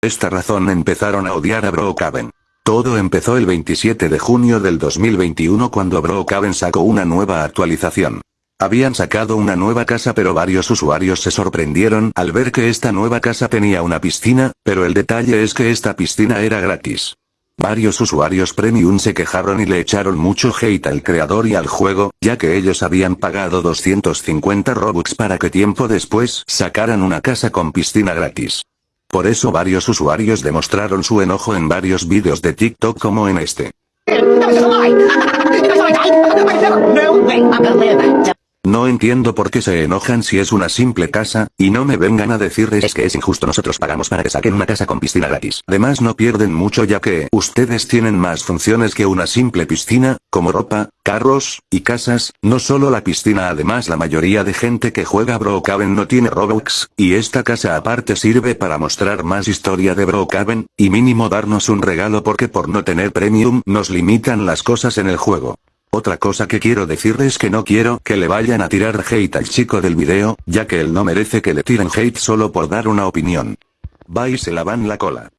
Esta razón empezaron a odiar a Brookhaven. Todo empezó el 27 de junio del 2021 cuando Brookhaven sacó una nueva actualización. Habían sacado una nueva casa pero varios usuarios se sorprendieron al ver que esta nueva casa tenía una piscina, pero el detalle es que esta piscina era gratis. Varios usuarios premium se quejaron y le echaron mucho hate al creador y al juego, ya que ellos habían pagado 250 robux para que tiempo después sacaran una casa con piscina gratis. Por eso varios usuarios demostraron su enojo en varios vídeos de TikTok como en este. No entiendo por qué se enojan si es una simple casa, y no me vengan a decirles es que es injusto nosotros pagamos para que saquen una casa con piscina gratis. Además no pierden mucho ya que ustedes tienen más funciones que una simple piscina, como ropa, carros, y casas, no solo la piscina además la mayoría de gente que juega Brookhaven no tiene Robux, y esta casa aparte sirve para mostrar más historia de Brookhaven, y mínimo darnos un regalo porque por no tener premium nos limitan las cosas en el juego. Otra cosa que quiero decirles es que no quiero que le vayan a tirar hate al chico del video, ya que él no merece que le tiren hate solo por dar una opinión. Va y se lavan la cola.